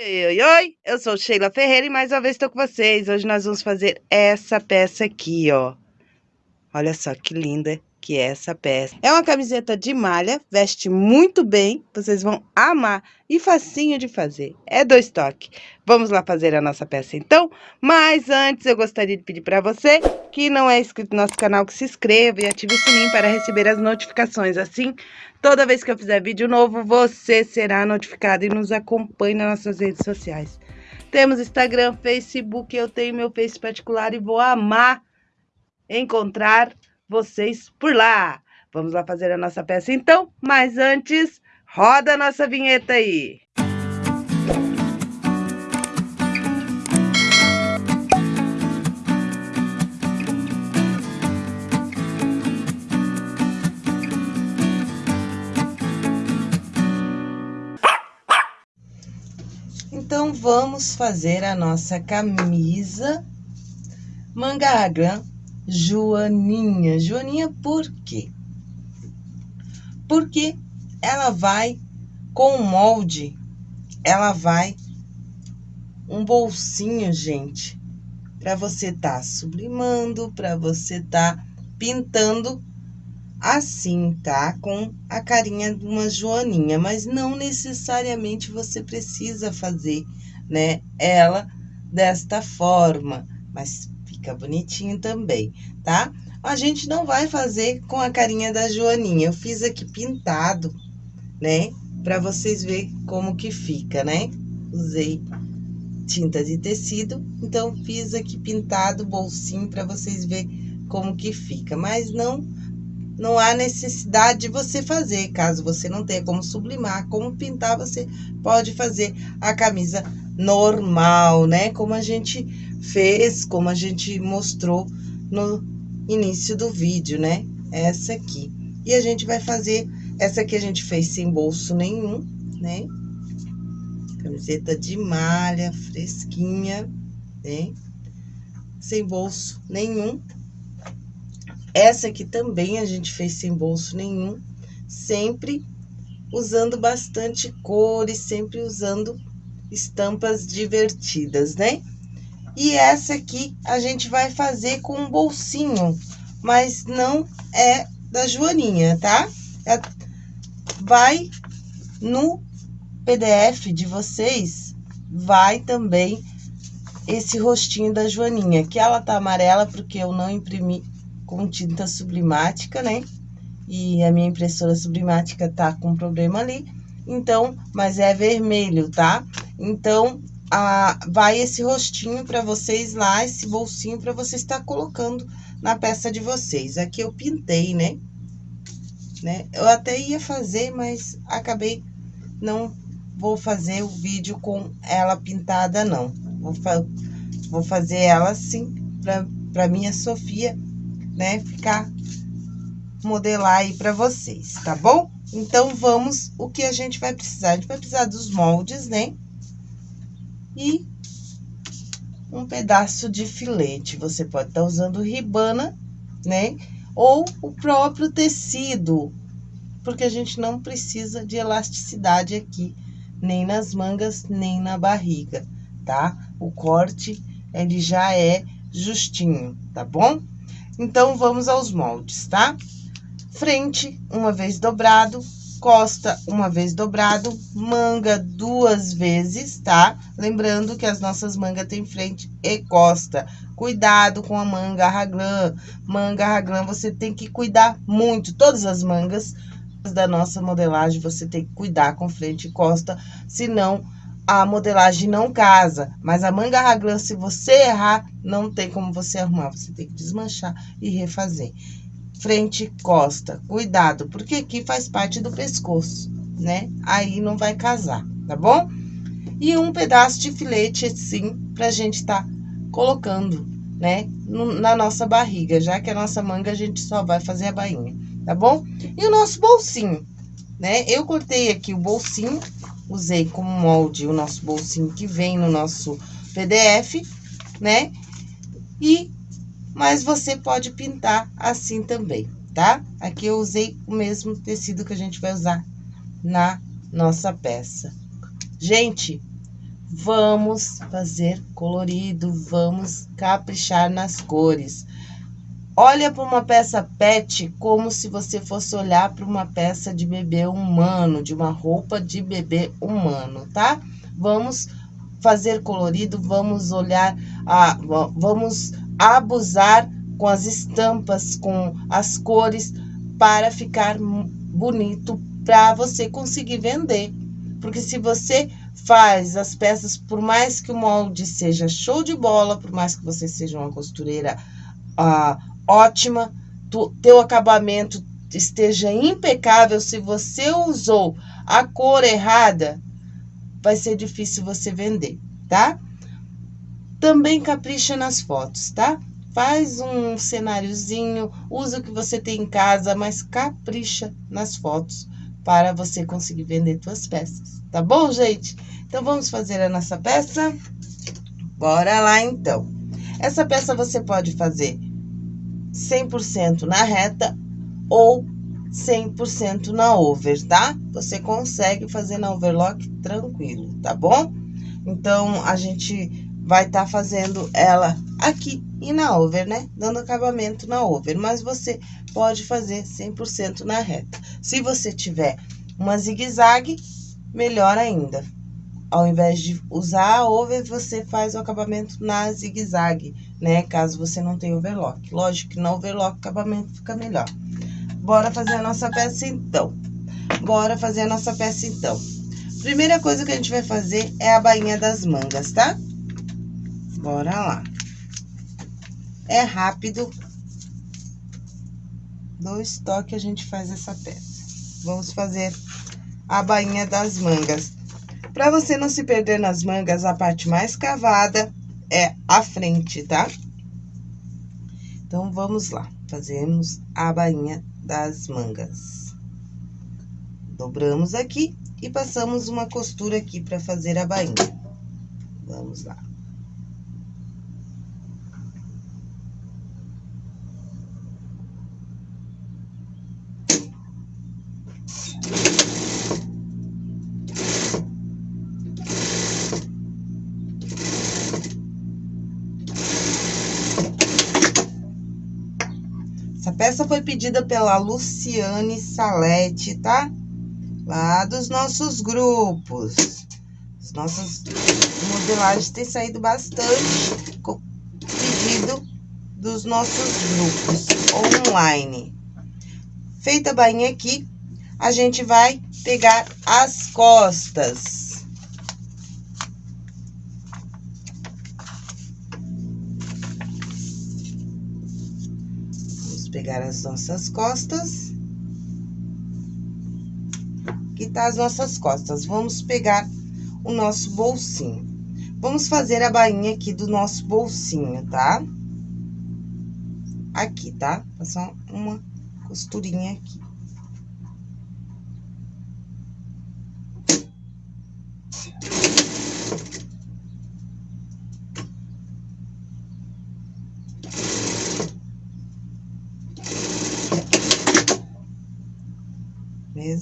Oi, oi, oi, eu sou Sheila Ferreira e mais uma vez estou com vocês. Hoje nós vamos fazer essa peça aqui, ó. Olha só que linda que é essa peça. É uma camiseta de malha, veste muito bem, vocês vão amar e facinho de fazer. É dois toques. Vamos lá fazer a nossa peça então? Mas antes eu gostaria de pedir para você que não é inscrito no nosso canal que se inscreva e ative o sininho para receber as notificações. Assim, toda vez que eu fizer vídeo novo, você será notificado e nos acompanhe nas nossas redes sociais. Temos Instagram, Facebook, eu tenho meu Face particular e vou amar encontrar vocês por lá. Vamos lá fazer a nossa peça então, mas antes, roda a nossa vinheta aí. Então, vamos fazer a nossa camisa manga raglan Joaninha. Joaninha por quê? Porque ela vai com o molde, ela vai um bolsinho, gente, para você tá sublimando, para você tá pintando assim, tá? Com a carinha de uma joaninha, mas não necessariamente você precisa fazer, né, ela desta forma, mas fica bonitinho também, tá? A gente não vai fazer com a carinha da Joaninha, eu fiz aqui pintado, né? Pra vocês verem como que fica, né? Usei tinta de tecido, então fiz aqui pintado, bolsinho, pra vocês verem como que fica. Mas não, não há necessidade de você fazer, caso você não tenha como sublimar, como pintar, você pode fazer a camisa normal, né? Como a gente fez, como a gente mostrou no início do vídeo, né? Essa aqui. E a gente vai fazer, essa aqui a gente fez sem bolso nenhum, né? Camiseta de malha, fresquinha, né? Sem bolso nenhum. Essa aqui também a gente fez sem bolso nenhum, sempre usando bastante cores, sempre usando estampas divertidas, né? E essa aqui a gente vai fazer com um bolsinho, mas não é da Joaninha, tá? É, vai no PDF de vocês, vai também esse rostinho da Joaninha, que ela tá amarela porque eu não imprimi com tinta sublimática, né? E a minha impressora sublimática tá com problema ali, então, mas é vermelho, tá? Então, a, vai esse rostinho para vocês lá, esse bolsinho para você estar colocando na peça de vocês. Aqui eu pintei, né? né? Eu até ia fazer, mas acabei não vou fazer o vídeo com ela pintada, não. Vou, fa vou fazer ela assim, pra minha Sofia, né, ficar modelar aí pra vocês, tá bom? Então, vamos, o que a gente vai precisar? A gente vai precisar dos moldes, né? e um pedaço de filete. Você pode estar tá usando ribana, né? Ou o próprio tecido, porque a gente não precisa de elasticidade aqui, nem nas mangas, nem na barriga, tá? O corte, ele já é justinho, tá bom? Então, vamos aos moldes, tá? Frente, uma vez dobrado, costa uma vez dobrado, manga duas vezes, tá? Lembrando que as nossas mangas tem frente e costa. Cuidado com a manga raglan. Manga raglan você tem que cuidar muito. Todas as mangas da nossa modelagem você tem que cuidar com frente e costa, senão a modelagem não casa. Mas a manga raglan, se você errar, não tem como você arrumar. Você tem que desmanchar e refazer frente costa. Cuidado, porque aqui faz parte do pescoço, né? Aí não vai casar, tá bom? E um pedaço de filete assim, pra gente tá colocando, né? Na nossa barriga, já que a nossa manga a gente só vai fazer a bainha, tá bom? E o nosso bolsinho, né? Eu cortei aqui o bolsinho, usei como molde o nosso bolsinho que vem no nosso PDF, né? E mas você pode pintar assim também, tá? Aqui eu usei o mesmo tecido que a gente vai usar na nossa peça. Gente, vamos fazer colorido, vamos caprichar nas cores. Olha para uma peça pet como se você fosse olhar para uma peça de bebê humano, de uma roupa de bebê humano, tá? Vamos fazer colorido, vamos olhar, a, vamos abusar com as estampas, com as cores, para ficar bonito, para você conseguir vender. Porque se você faz as peças, por mais que o molde seja show de bola, por mais que você seja uma costureira ah, ótima, tu, teu acabamento esteja impecável, se você usou a cor errada, vai ser difícil você vender, tá? Também capricha nas fotos, tá? Faz um cenáriozinho, usa o que você tem em casa, mas capricha nas fotos para você conseguir vender suas peças, tá bom, gente? Então, vamos fazer a nossa peça? Bora lá, então. Essa peça você pode fazer 100% na reta ou 100% na over, tá? Você consegue fazer na overlock tranquilo, tá bom? Então, a gente vai estar tá fazendo ela aqui e na over, né? Dando acabamento na over, mas você pode fazer 100% na reta. Se você tiver uma zigue-zague, melhor ainda. Ao invés de usar a over, você faz o acabamento na zigue-zague, né? Caso você não tenha overlock. Lógico que na overlock o acabamento fica melhor. Bora fazer a nossa peça então. Bora fazer a nossa peça então. Primeira coisa que a gente vai fazer é a bainha das mangas, tá? Bora lá. É rápido. Dois toques a gente faz essa peça. Vamos fazer a bainha das mangas. Para você não se perder nas mangas, a parte mais cavada é a frente, tá? Então, vamos lá. Fazemos a bainha das mangas. Dobramos aqui e passamos uma costura aqui para fazer a bainha. Vamos lá. Essa foi pedida pela Luciane Salete, tá? Lá dos nossos grupos. As nossas modelagens têm saído bastante com pedido dos nossos grupos online. Feita a bainha aqui, a gente vai pegar as costas. Pegar as nossas costas. Aqui tá as nossas costas. Vamos pegar o nosso bolsinho. Vamos fazer a bainha aqui do nosso bolsinho, tá? Aqui, tá? Passar uma costurinha aqui.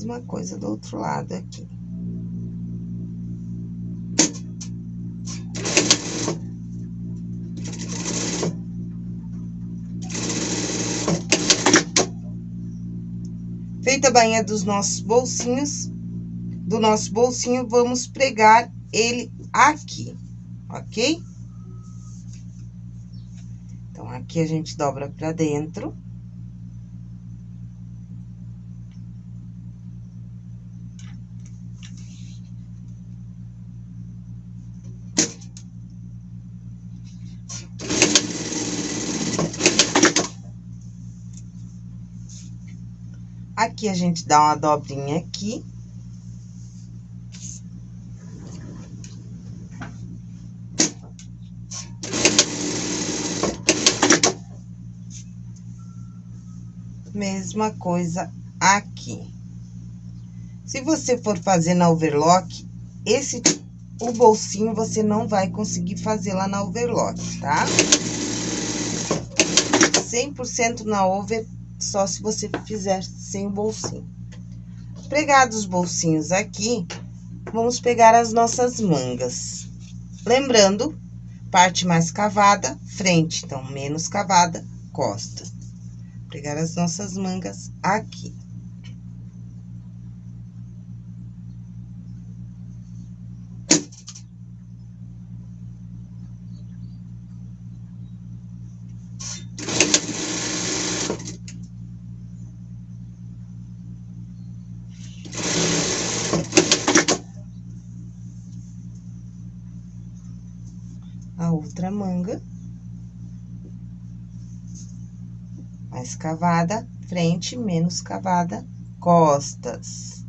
Mesma coisa do outro lado aqui. Feita a bainha dos nossos bolsinhos, do nosso bolsinho, vamos pregar ele aqui, ok? Então, aqui a gente dobra pra dentro. Aqui, a gente dá uma dobrinha aqui. Mesma coisa aqui. Se você for fazer na overlock, esse, o bolsinho você não vai conseguir fazer lá na overlock, tá? 100% na over só se você fizer sem o bolsinho. Pregados os bolsinhos aqui, vamos pegar as nossas mangas. Lembrando, parte mais cavada, frente, então, menos cavada, costa. Pegar as nossas mangas aqui. outra manga. Mais cavada, frente, menos cavada, costas.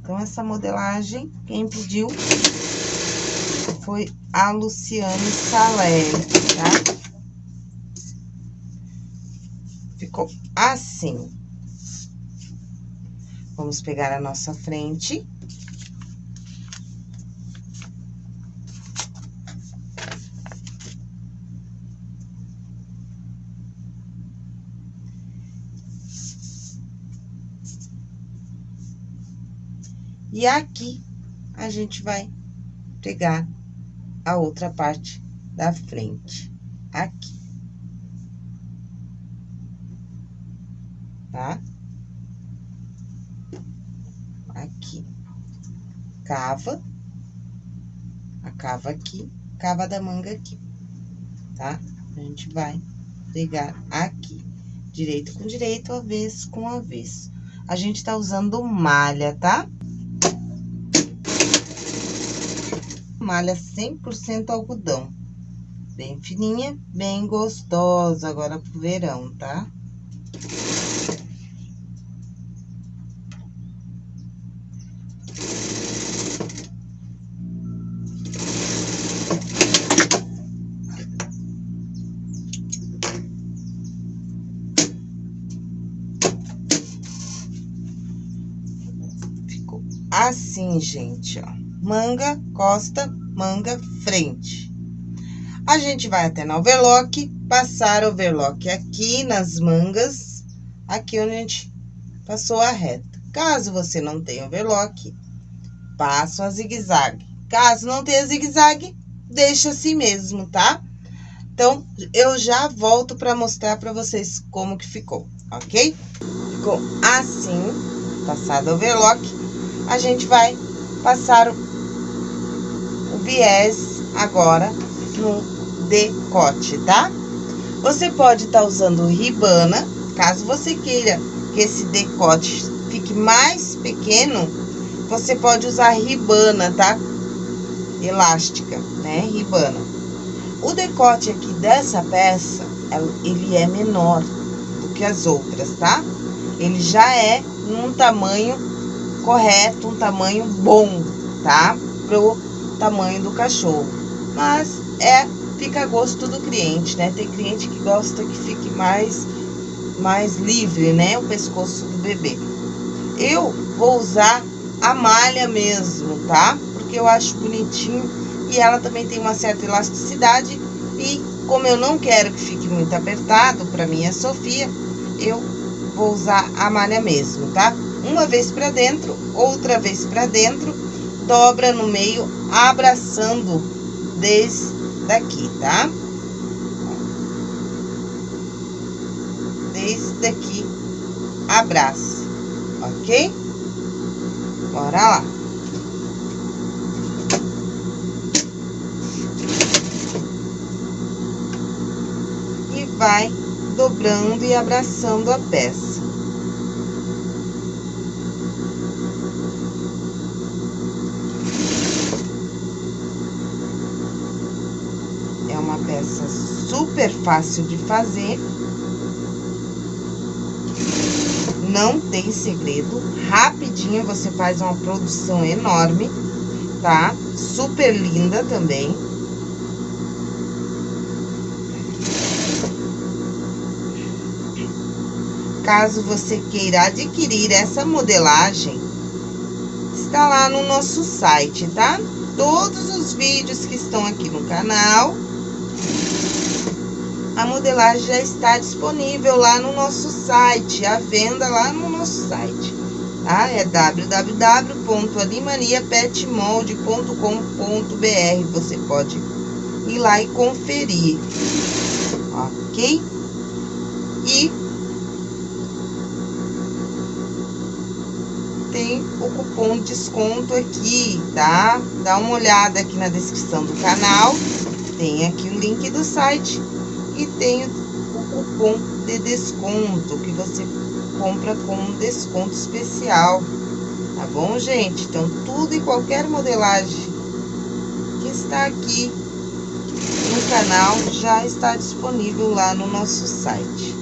Então, essa modelagem, quem pediu foi a Luciane Salé, tá? Assim. Vamos pegar a nossa frente. E aqui, a gente vai pegar a outra parte da frente, aqui. Tá? Aqui. Cava. A cava aqui, cava da manga aqui, tá? A gente vai pegar aqui. Direito com direito, avesso com avesso. A gente tá usando malha, tá? Malha 100% algodão. Bem fininha, bem gostosa agora pro verão, tá? Assim, gente, ó. Manga, costa, manga, frente. A gente vai até no overlock, passar overlock aqui nas mangas, aqui onde a gente passou a reta. Caso você não tenha overlock, passa a zigue-zague. Caso não tenha zigue-zague, deixa assim mesmo, tá? Então, eu já volto para mostrar para vocês como que ficou, ok? Ficou assim, passado o overlock a gente vai passar o, viés agora no decote, tá? Você pode estar tá usando ribana, caso você queira que esse decote fique mais pequeno, você pode usar ribana, tá? Elástica, né? Ribana. O decote aqui dessa peça, ele é menor do que as outras, tá? Ele já é num tamanho correto, um tamanho bom, tá? Pro tamanho do cachorro. Mas é, fica a gosto do cliente, né? Tem cliente que gosta que fique mais, mais livre, né? O pescoço do bebê. Eu vou usar a malha mesmo, tá? Porque eu acho bonitinho e ela também tem uma certa elasticidade e como eu não quero que fique muito apertado para minha Sofia, eu vou usar a malha mesmo, tá? Uma vez para dentro, outra vez para dentro, dobra no meio, abraçando desde daqui, tá? Desde aqui, abraça, ok? Bora lá. E vai dobrando e abraçando a peça super fácil de fazer. Não tem segredo, rapidinho você faz uma produção enorme, tá? Super linda também. Caso você queira adquirir essa modelagem, está lá no nosso site, tá? Todos os vídeos que estão aqui no canal a modelagem já está disponível lá no nosso site, a venda lá no nosso site, tá? É www.animaniapetmold.com.br. Você pode ir lá e conferir, ok? E tem o cupom de desconto aqui, tá? Dá uma olhada aqui na descrição do canal, tem aqui o link do site e tem o cupom de desconto que você compra com um desconto especial, tá bom, gente? Então, tudo e qualquer modelagem que está aqui no canal já está disponível lá no nosso site.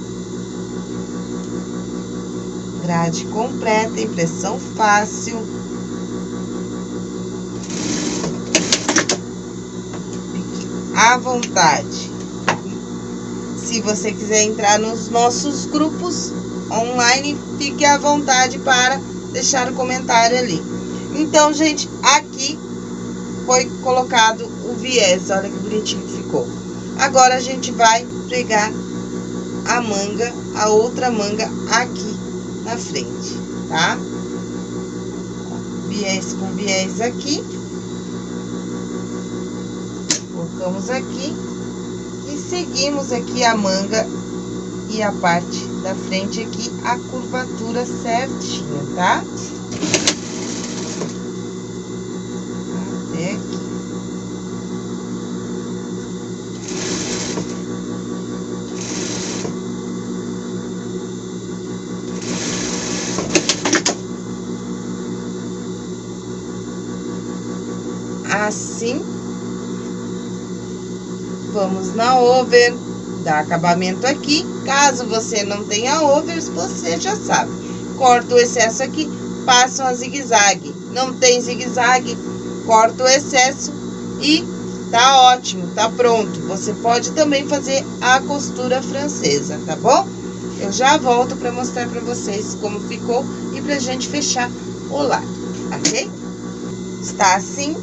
Grade completa, impressão fácil. À vontade. Se você quiser entrar nos nossos grupos online, fique à vontade para deixar o comentário ali. Então, gente, aqui foi colocado o viés, olha que bonitinho que ficou. Agora, a gente vai pregar a manga, a outra manga aqui na frente, tá? Viés com viés aqui. Colocamos aqui seguimos aqui a manga e a parte da frente aqui, a curvatura certinha, tá? Até aqui. Assim na over, dá acabamento aqui. Caso você não tenha overs, você já sabe. Corta o excesso aqui, passa uma zigue-zague. Não tem zigue-zague, corta o excesso e tá ótimo, tá pronto. Você pode também fazer a costura francesa, tá bom? Eu já volto para mostrar para vocês como ficou e pra gente fechar o lado, ok? Está assim.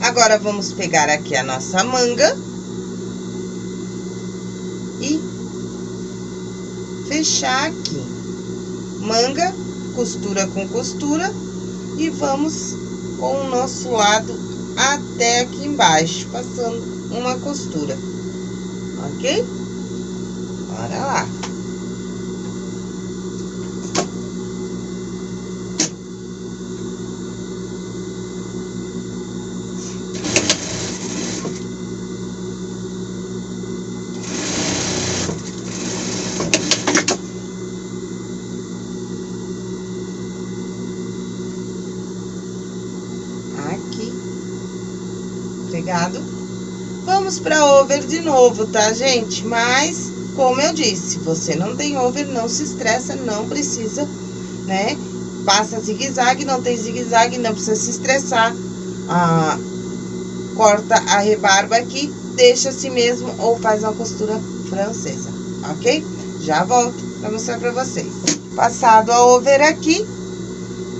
Agora, vamos pegar aqui a nossa manga e fechar aqui. Manga, costura com costura e vamos com o nosso lado até aqui embaixo, passando uma costura, ok? Bora lá. pegado. Vamos para over de novo, tá, gente? Mas, como eu disse, você não tem over, não se estressa, não precisa, né? Passa zigue-zague, não tem zigue-zague, não precisa se estressar. Ah, corta a rebarba aqui, deixa assim mesmo ou faz uma costura francesa, ok? Já volto para mostrar para vocês. Passado a over aqui,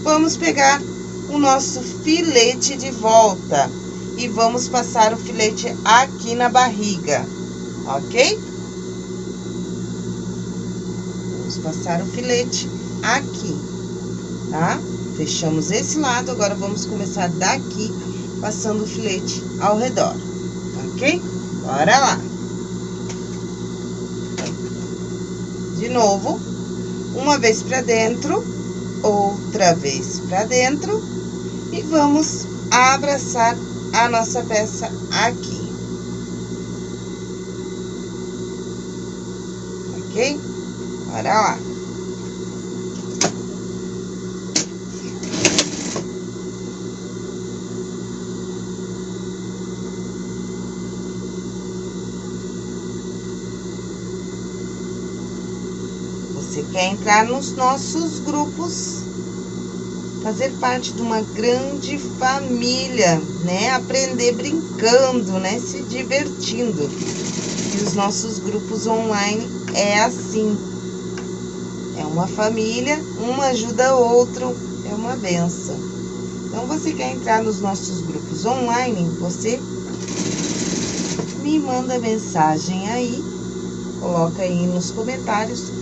vamos pegar o nosso filete de volta e vamos passar o filete aqui na barriga, ok? Vamos passar o filete aqui, tá? Fechamos esse lado, agora vamos começar daqui, passando o filete ao redor, ok? Bora lá! De novo, uma vez pra dentro, outra vez pra dentro, e vamos abraçar a nossa peça aqui. Ok? Bora lá. Você quer entrar nos nossos grupos fazer parte de uma grande família, né? Aprender brincando, né? Se divertindo. E os nossos grupos online é assim. É uma família, um ajuda o outro, é uma benção. Então, você quer entrar nos nossos grupos online, você me manda mensagem aí coloca aí nos comentários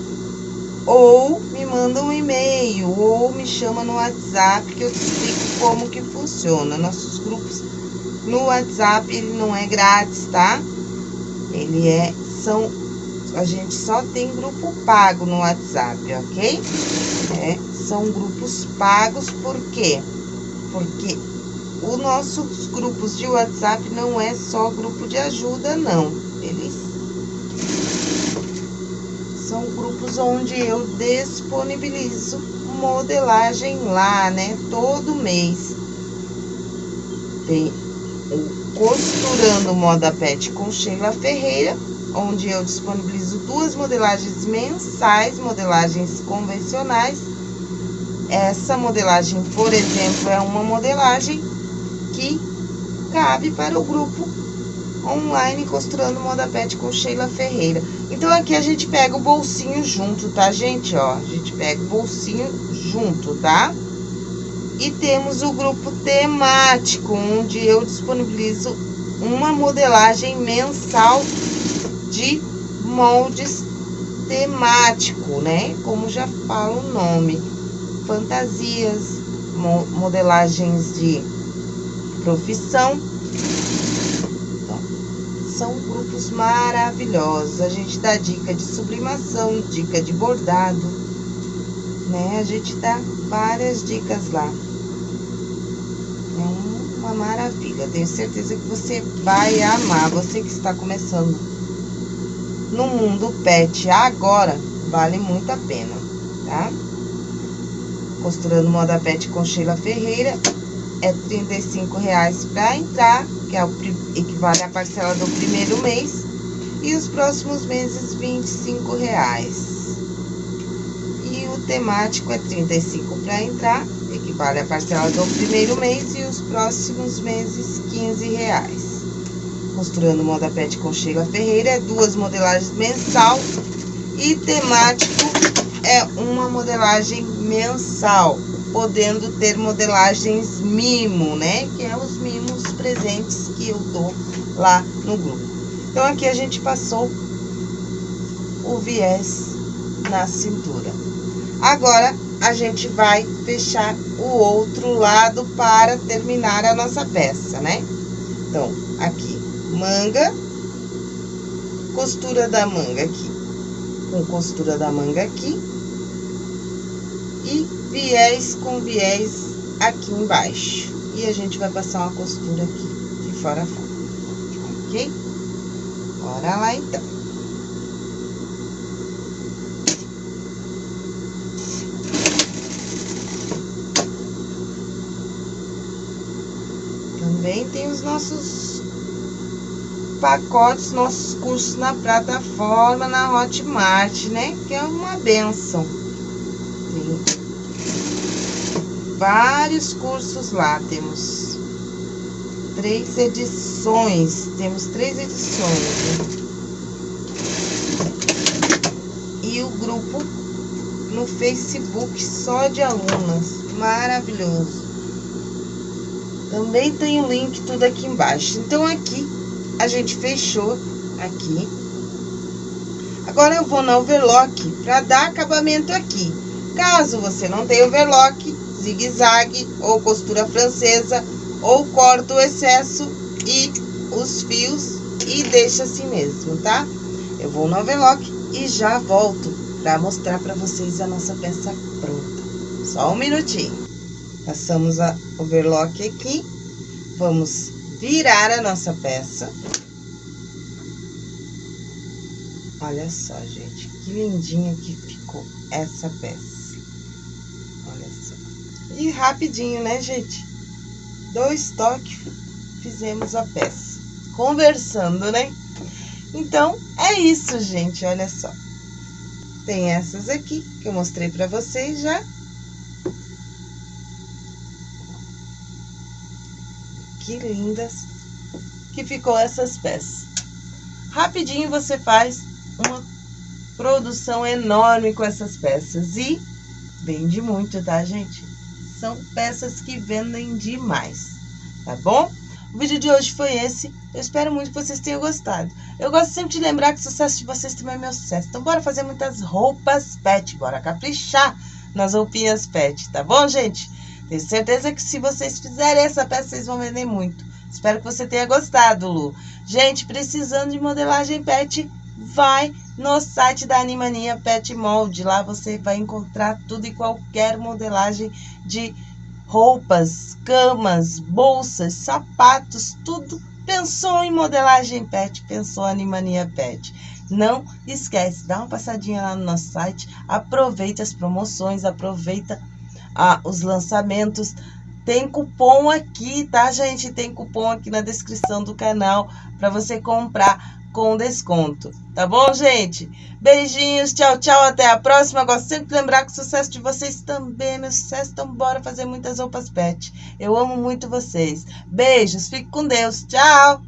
ou me manda um e-mail ou me chama no WhatsApp que eu te explico como que funciona. Nossos grupos no WhatsApp ele não é grátis, tá? Ele é são a gente só tem grupo pago no WhatsApp, ok? É, são grupos pagos por quê? Porque os nossos grupos de WhatsApp não é só grupo de ajuda, não. Eles são grupos onde eu disponibilizo modelagem lá, né? Todo mês. Tem o Costurando Moda Pet com Sheila Ferreira, onde eu disponibilizo duas modelagens mensais, modelagens convencionais. Essa modelagem, por exemplo, é uma modelagem que cabe para o grupo online Costurando Moda Pet com Sheila Ferreira. Então, aqui a gente pega o bolsinho junto, tá, gente? Ó, a gente pega o bolsinho junto, tá? E temos o grupo temático, onde eu disponibilizo uma modelagem mensal de moldes temático, né? Como já fala o nome. Fantasias, modelagens de profissão são grupos maravilhosos. A gente dá dica de sublimação, dica de bordado, né? A gente dá várias dicas lá. É uma maravilha. Tenho certeza que você vai amar. Você que está começando no mundo pet agora, vale muito a pena, tá? Costurando Moda Pet com Sheila Ferreira é R$ reais para entrar que é o, equivale à parcela do primeiro mês, e os próximos meses, R$ reais. E o temático é 35 para entrar, equivale à parcela do primeiro mês, e os próximos meses, 15 reais. Costurando Moda Pet com Sheila Ferreira, é duas modelagens mensal, e temático é uma modelagem mensal podendo ter modelagens mimo, né? Que é os mimos presentes que eu dou lá no grupo. Então, aqui a gente passou o viés na cintura. Agora, a gente vai fechar o outro lado para terminar a nossa peça, né? Então, aqui, manga, costura da manga aqui, com costura da manga aqui, e viés com viés aqui embaixo. E a gente vai passar uma costura aqui, de fora a fora, ok? Bora lá, então. Também tem os nossos pacotes, nossos cursos na plataforma, na Hotmart, né? Que é uma benção. Tem vários cursos lá. Temos três edições. Temos três edições. Né? E o grupo no Facebook só de alunas. Maravilhoso. Também tem o link tudo aqui embaixo. Então, aqui a gente fechou aqui. Agora, eu vou na overlock para dar acabamento aqui. Caso você não tenha overlock, zigue-zague ou costura francesa, ou corta o excesso e os fios e deixa assim mesmo, tá? Eu vou no overlock e já volto para mostrar para vocês a nossa peça pronta. Só um minutinho. Passamos a overlock aqui, vamos virar a nossa peça. Olha só, gente, que lindinha que ficou essa peça. E rapidinho, né, gente? Dois toques, fizemos a peça. Conversando, né? Então, é isso, gente, olha só. Tem essas aqui, que eu mostrei pra vocês já. Que lindas que ficou essas peças. Rapidinho você faz uma produção enorme com essas peças e vende muito, tá, gente? São peças que vendem demais, tá bom? O vídeo de hoje foi esse. Eu espero muito que vocês tenham gostado. Eu gosto sempre de lembrar que o sucesso de vocês também é meu sucesso. Então, bora fazer muitas roupas pet. Bora caprichar nas roupinhas pet, tá bom, gente? Tenho certeza que se vocês fizerem essa peça, vocês vão vender muito. Espero que você tenha gostado, Lu. Gente, precisando de modelagem pet, vai no site da Animania Pet Mold. Lá você vai encontrar tudo e qualquer modelagem de roupas, camas, bolsas, sapatos, tudo. Pensou em modelagem pet, pensou em Animania Pet. Não esquece, dá uma passadinha lá no nosso site, aproveita as promoções, aproveita ah, os lançamentos. Tem cupom aqui, tá, gente? Tem cupom aqui na descrição do canal para você comprar com desconto. Tá bom, gente? Beijinhos, tchau, tchau, até a próxima. Gosto sempre de lembrar que o sucesso de vocês também é meu sucesso. Então, bora fazer muitas roupas pet. Eu amo muito vocês. Beijos, fique com Deus. Tchau!